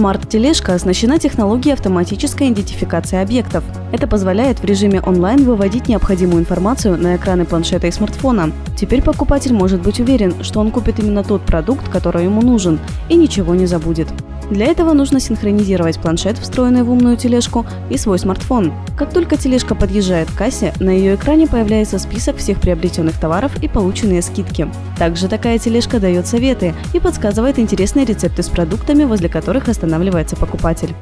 Смарт-тележка оснащена технологией автоматической идентификации объектов. Это позволяет в режиме онлайн выводить необходимую информацию на экраны планшета и смартфона. Теперь покупатель может быть уверен, что он купит именно тот продукт, который ему нужен, и ничего не забудет. Для этого нужно синхронизировать планшет, встроенный в умную тележку, и свой смартфон. Как только тележка подъезжает к кассе, на ее экране появляется список всех приобретенных товаров и полученные скидки. Также такая тележка дает советы и подсказывает интересные рецепты с продуктами, возле которых останавливается покупатель.